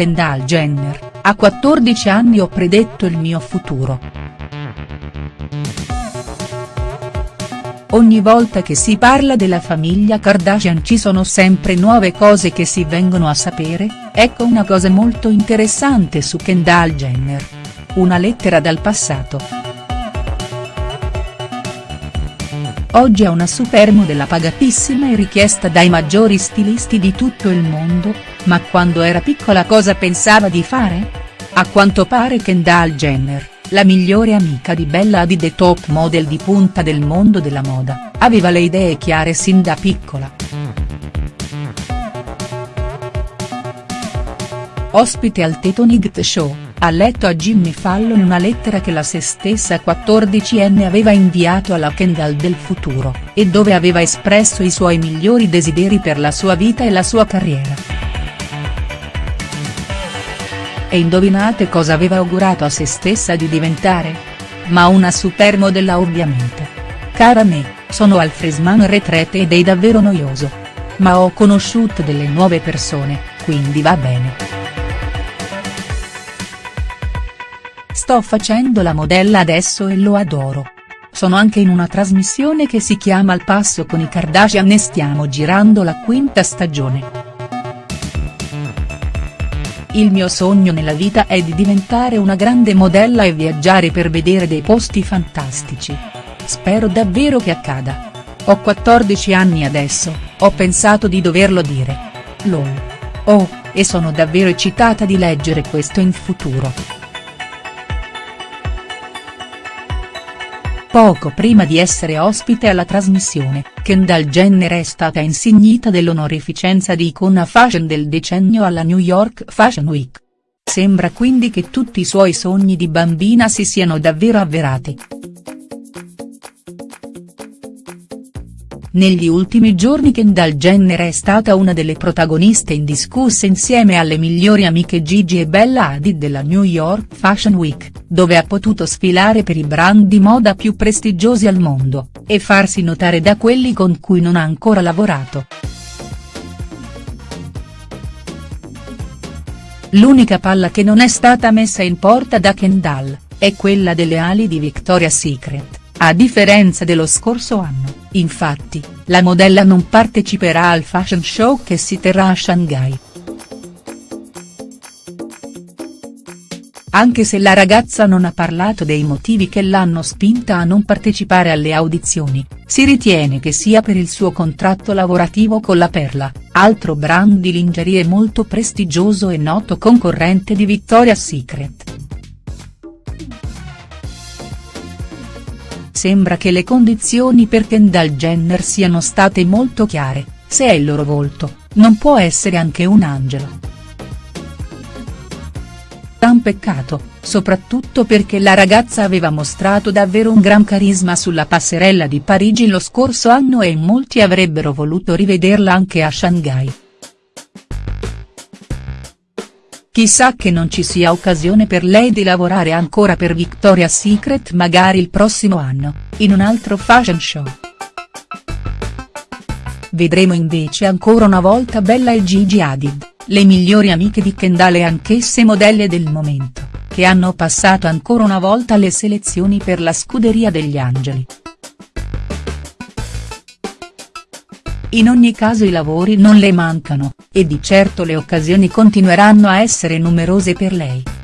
Kendall Jenner, a 14 anni ho predetto il mio futuro. Ogni volta che si parla della famiglia Kardashian ci sono sempre nuove cose che si vengono a sapere, ecco una cosa molto interessante su Kendall Jenner. Una lettera dal passato. Oggi è una supermodella pagatissima e richiesta dai maggiori stilisti di tutto il mondo, ma quando era piccola cosa pensava di fare? A quanto pare Kendall Jenner, la migliore amica di Bella Hadid e top model di punta del mondo della moda, aveva le idee chiare sin da piccola. Ospite al Tetonigt Show ha letto a Jimmy Fallon una lettera che la se stessa 14enne aveva inviato alla Kendall del futuro, e dove aveva espresso i suoi migliori desideri per la sua vita e la sua carriera. E indovinate cosa aveva augurato a se stessa di diventare? Ma una supermodella ovviamente. Cara me, sono al Fresman Retrete ed è davvero noioso. Ma ho conosciuto delle nuove persone, quindi va bene. Sto facendo la modella adesso e lo adoro. Sono anche in una trasmissione che si chiama Al passo con i Kardashian e stiamo girando la quinta stagione. Il mio sogno nella vita è di diventare una grande modella e viaggiare per vedere dei posti fantastici. Spero davvero che accada. Ho 14 anni adesso, ho pensato di doverlo dire. LOL. Oh, e sono davvero eccitata di leggere questo in futuro. Poco prima di essere ospite alla trasmissione, Kendall Jenner è stata insignita dell'onorificenza di icona fashion del decennio alla New York Fashion Week. Sembra quindi che tutti i suoi sogni di bambina si siano davvero avverati. Negli ultimi giorni Kendall Jenner è stata una delle protagoniste indiscusse insieme alle migliori amiche Gigi e Bella Hadid della New York Fashion Week, dove ha potuto sfilare per i brand di moda più prestigiosi al mondo, e farsi notare da quelli con cui non ha ancora lavorato. L'unica palla che non è stata messa in porta da Kendall, è quella delle ali di Victoria's Secret, a differenza dello scorso anno. Infatti, la modella non parteciperà al fashion show che si terrà a Shanghai. Anche se la ragazza non ha parlato dei motivi che l'hanno spinta a non partecipare alle audizioni, si ritiene che sia per il suo contratto lavorativo con la Perla, altro brand di lingerie molto prestigioso e noto concorrente di Victoria's Secret. Sembra che le condizioni per Kendall Jenner siano state molto chiare, se è il loro volto, non può essere anche un angelo. Un peccato, soprattutto perché la ragazza aveva mostrato davvero un gran carisma sulla passerella di Parigi lo scorso anno e molti avrebbero voluto rivederla anche a Shanghai. Chissà che non ci sia occasione per lei di lavorare ancora per Victoria's Secret magari il prossimo anno, in un altro fashion show. Vedremo invece ancora una volta Bella e Gigi Hadid, le migliori amiche di Kendall e anch'esse modelle del momento, che hanno passato ancora una volta le selezioni per la scuderia degli Angeli. In ogni caso i lavori non le mancano, e di certo le occasioni continueranno a essere numerose per lei.